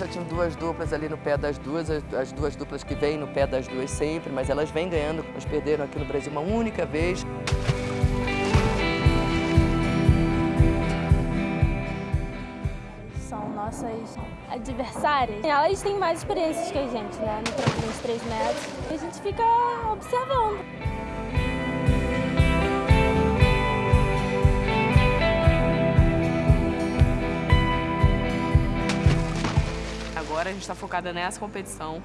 já tinham duas duplas ali no pé das duas, as duas duplas que vêm no pé das duas sempre, mas elas vêm ganhando, elas perderam aqui no Brasil uma única vez. São nossas adversárias. Elas têm mais experiências que a gente, né, no trampolim de 3 metros. E a gente fica observando. Agora a gente está focada nessa competição.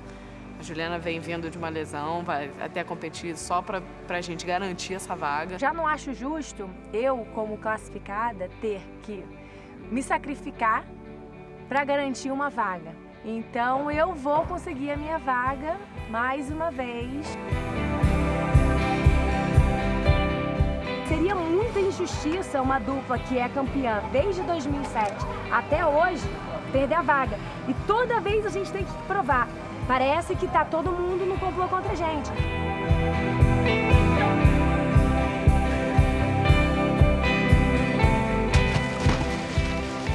A Juliana vem vindo de uma lesão, vai até competir só para a gente garantir essa vaga. Já não acho justo eu, como classificada, ter que me sacrificar para garantir uma vaga. Então eu vou conseguir a minha vaga mais uma vez. Seria muita injustiça uma dupla que é campeã desde 2007 até hoje perder a vaga. E toda vez a gente tem que provar. Parece que tá todo mundo no complô contra a gente.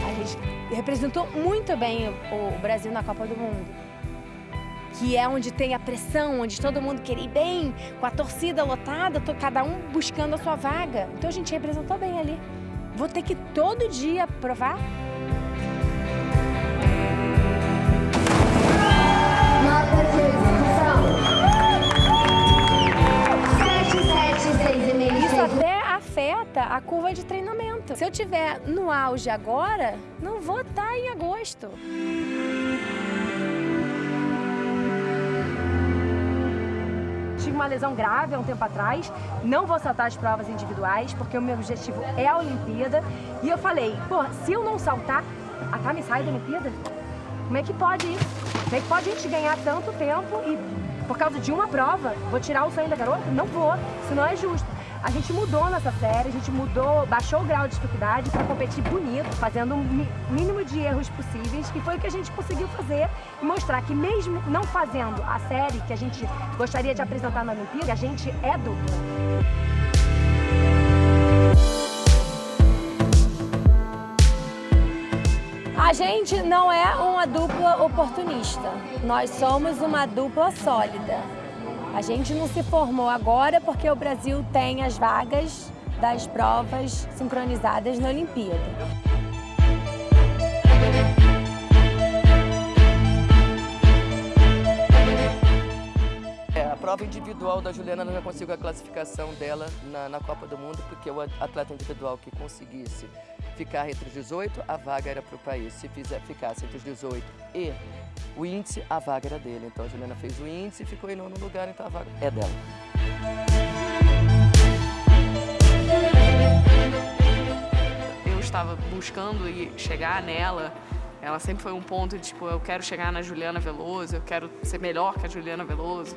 A gente representou muito bem o Brasil na Copa do Mundo. Que é onde tem a pressão, onde todo mundo quer ir bem, com a torcida lotada, cada um buscando a sua vaga. Então a gente representou bem ali. Vou ter que todo dia provar? Isso até afeta a curva de treinamento. Se eu tiver no auge agora, não vou estar em agosto. Tive uma lesão grave há um tempo atrás, não vou saltar as provas individuais, porque o meu objetivo é a Olimpíada. E eu falei, pô, se eu não saltar, a Tami sai da Olimpíada? Como é que pode isso? Como é que pode a gente ganhar tanto tempo e por causa de uma prova, vou tirar o sonho da garota? Não vou, isso não é justo. A gente mudou nessa série, a gente mudou, baixou o grau de dificuldade para competir bonito, fazendo o mínimo de erros possíveis, que foi o que a gente conseguiu fazer e mostrar que mesmo não fazendo a série que a gente gostaria de apresentar na Olimpíada, a gente é dupla. A gente não é uma dupla oportunista, nós somos uma dupla sólida. A gente não se formou agora porque o Brasil tem as vagas das provas sincronizadas na Olimpíada. É, a prova individual da Juliana já conseguiu a classificação dela na, na Copa do Mundo, porque o atleta individual que conseguisse ficar entre os 18, a vaga era para o país. Se fizer, ficasse entre os 18 e o índice, a vaga era dele. Então a Juliana fez o índice e ficou em nono lugar, então a vaga é dela. Eu estava buscando chegar nela, ela sempre foi um ponto de tipo, eu quero chegar na Juliana Veloso, eu quero ser melhor que a Juliana Veloso.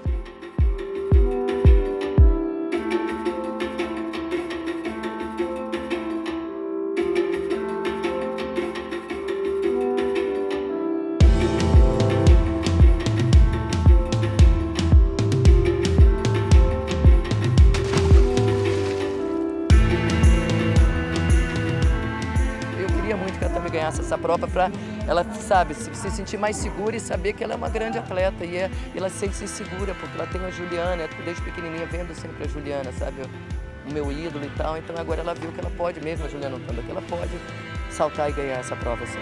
Ganhasse essa prova para ela, sabe, se, se sentir mais segura e saber que ela é uma grande atleta e, é, ela se sente segura, porque ela tem a Juliana, desde pequenininha vendo sempre a Juliana, sabe, o meu ídolo e tal, então agora ela viu que ela pode mesmo, a Juliana lutando que ela pode saltar e ganhar essa prova assim.